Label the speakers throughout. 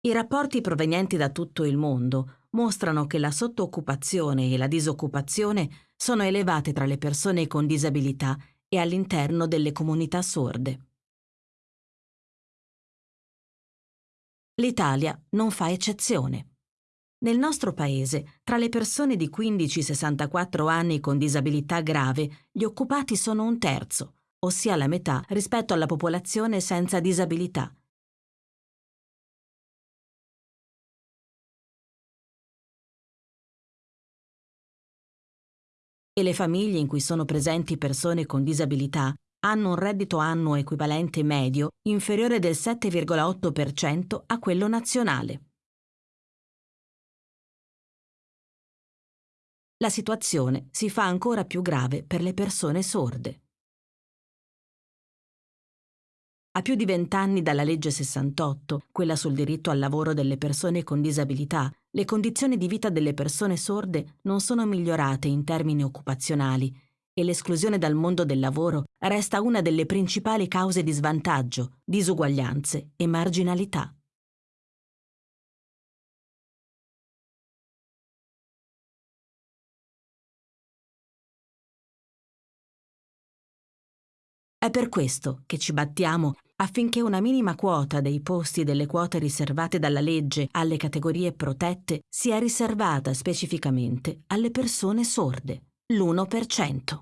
Speaker 1: I rapporti provenienti da tutto il mondo mostrano che la sottooccupazione e la disoccupazione sono elevate tra le persone con disabilità e all'interno delle comunità sorde. L'Italia non fa eccezione. Nel nostro paese, tra le persone di 15-64 anni con disabilità grave, gli occupati sono un terzo, ossia la metà rispetto alla popolazione senza disabilità. E le famiglie in cui sono presenti persone con disabilità hanno un reddito annuo equivalente medio inferiore del 7,8% a quello nazionale. la situazione si fa ancora più grave per le persone sorde. A più di vent'anni dalla legge 68, quella sul diritto al lavoro delle persone con disabilità, le condizioni di vita delle persone sorde non sono migliorate in termini occupazionali e l'esclusione dal mondo del lavoro resta una delle principali cause di svantaggio, disuguaglianze e marginalità. È per questo che ci battiamo affinché una minima quota dei posti delle quote riservate dalla legge alle categorie protette sia riservata specificamente alle persone sorde, l'1%.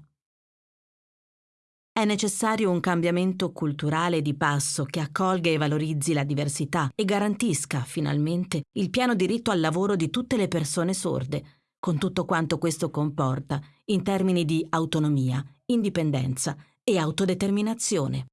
Speaker 1: È necessario un cambiamento culturale di passo che accolga e valorizzi la diversità e garantisca, finalmente, il pieno diritto al lavoro di tutte le persone sorde, con tutto quanto questo comporta in termini di autonomia, indipendenza e autodeterminazione.